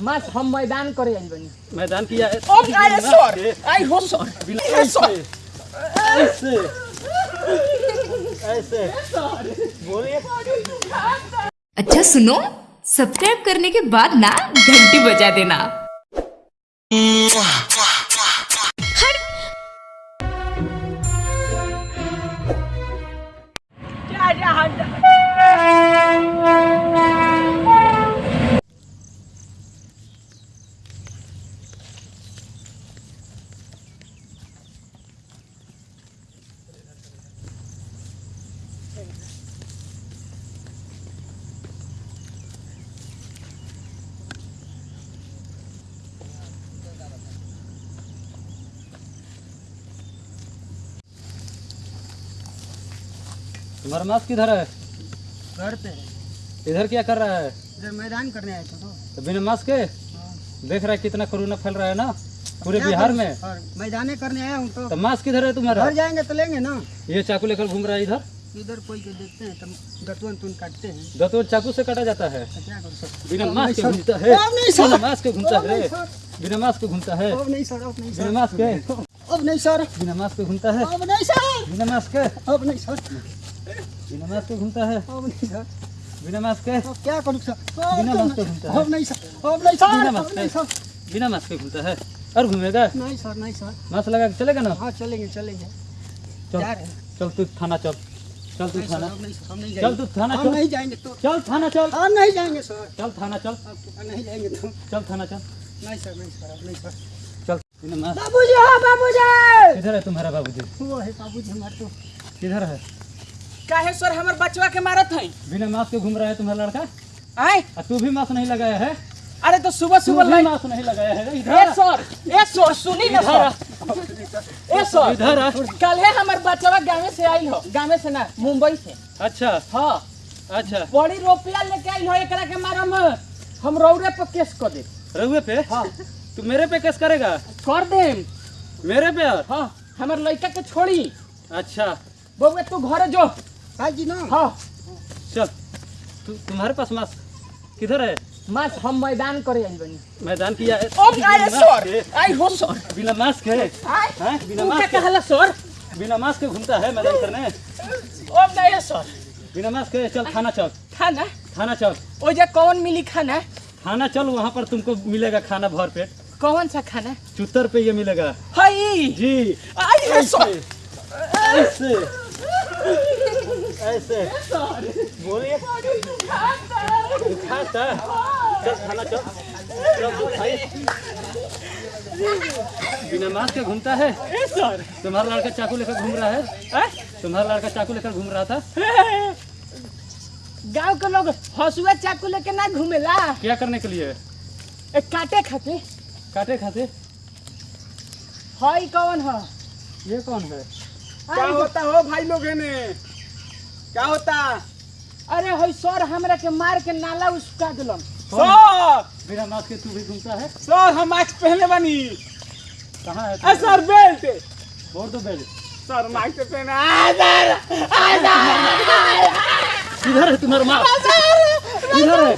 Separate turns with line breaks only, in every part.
मास हम मैदान करे आइल बनी।
मैदान किया है।
ओ अरे सर। आई हो सर।
ऐसे। ऐसे। बोलिए।
अच्छा सुनो। सब्सक्राइब करने के बाद ना घंटी बजा देना।
तुम्हारा मास्क किधर है?
घर पे। है
इधर क्या कर रहा है?
इधर मैदान करने आए थे तो।
तो बिना मास्क के? देख रहा है कितना कोरोना फैल रहा है ना? पूरे बिहार में?
मैदाने करने आया हूँ तो।
तो मास्क किधर है तुम्हारा?
घर जाएँगे तो लेंगे ना।
ये चाकू लेकर घूम रहा है इधर?
इधर कोई देखते हैं तो तुन काटते हैं।
दो चाकू से काटा जाता है।
तो
बिना मास्क के घूमता है। बिना मास्क के घूमता है। बिना मास्क के घूमता है। बिना मास्क के।
अब नहीं सर।
बिना मास्क के घूमता है।
अब नहीं सर।
बिना मास्क के।
अब नहीं सर।
बिना मास्क के घूमता है।
अब नहीं सर।
बिना मास्क के
क्या करूँ सर?
बिना मास्क के घूमता है।
अब नहीं सर। अब नहीं सर।
बिना मास्क के बिना मास्क के घूमता है। और घूमेगा?
नहीं सर नहीं सर।
मास्क लगा के चलेगा ना?
हाँ चलेंगे चलेंगे।
चल
हैं।
चल तू थाना चल। चल तू थाना। चल तू थाना चल।
नहीं जाएँगे तो
चल थाना चल।
हम नहीं जाएँगे सर।
चल थाना चल।
अब नहीं जाएँगे तो
चल थाना चल।
नहीं सर नहीं सर नहीं सर।
चल।
बाबूजी हाँ बाबूजी!
किधर है तुम्हारा बाबूजी?
वो है बाबूजी हमारे तो।
किधर है?
काहे सर हमर बचवा के मारत है
बिना मास्क के घूम रहा है तुम्हारा लड़का?
आए।
और तू भी मास्क नहीं लगाया है?
अरे तो सुबह सुबह लाइन
मास्क नहीं लगाया है? इधर
सर ए सर सुनी ना सर। ए सर
इधर आ।
कल है हमर बचवा गाँव से आई हो। गाँव से ना मुंबई से।
अच्छा।
हाँ।
अच्छा।
बड़ी रोपिया लेके आई हो एकरा के मारम। हम रौरे पर केस कर दे
रहुए पे?
हाँ।
तू मेरे पे केस करेगा?
कर दे
मेरे पे?
हाँ हमर लड़का के छोड़ी।
अच्छा।
बउआ तू घर जो। जी ना हाँ।
चल तू तुम्हारे पास मास्क किधर है?
मास हम मैदान करे आई बनी।
मैदान किया है।
अब आए सर आई हो सर।
बिना मास्क है। बिना
क्या
मास्क के।
कहला सर?
बिना मास्क के घूमता है मैदान करने।
अब नहीं सर।
बिना मास्क के चल थाना चल।
खाना
थाना चल।
ओ जे कौन मिली खाना?
खाना चल वहाँ पर तुमको मिलेगा खाना भर पेट।
कौन सा खाना?
चुतर पे ये मिलेगा।
हई
जी।
आई है सर।
ऐसे। ऐसे। बोलिए। खाता चल थाना चल। चल तू खाई। बिना मास्क के घूमता है?
सर।
तुम्हारा लड़का चाकू लेकर घूम रहा है? तुम्हारा लड़का चाकू लेकर घूम रहा था?
गाँव के लोग हसुआ चाकू लेके ना घूमेला।
क्या करने के लिए?
ए काटे खाते।
काटे खाते?
हाई कौन है?
ये कौन है?
क्या होता हो भाई लोग ने क्या होता?
अरे हई सर हमरा के मार के नाला उसका दिलन
सर!
बिना मास्क तू भी घूमता है?
सर हम मास्क पहने बनी।
कहाँ है
ए सर बेल्ट।
बोल दो बेल
सर मास्क पहने। आ, सर
इधर है तुम्हारा मास्क इधर है।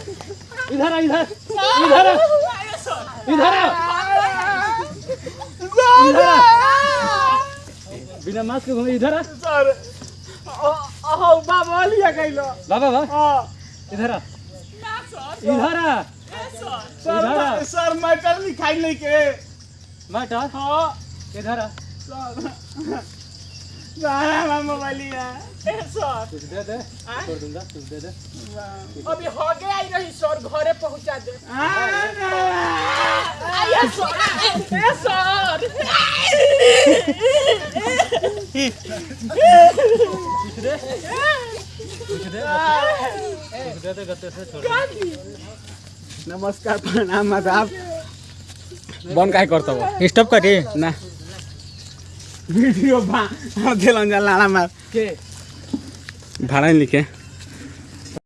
इधर है इधर। इधर है इधर है इधर है बिना मास्क के घूमे इधर है
सर। अहो बाबा लिया
बाबा बा
हाँ
इधर आ इधर आ इधर
सर सर मैटर लिखाई नहीं के
माटा
हाँ
इधर आ
सर मोबाइल लिया ए सर
कुछ दे दे छोड़ दूँगा कुछ दे दे
अभी हो गए आई रही सर घरे पहुँचा दे
आ,
सर ए सर
कुछ दे कुछ दे कुछ दे दे गत्ते से छोड़
नमस्कार प्रणाम आदाब बन काय करता हो स्टॉप करी ना। वीडियो बा दिलन जा लाना मार।
के
भाड़ा नहीं लिखे।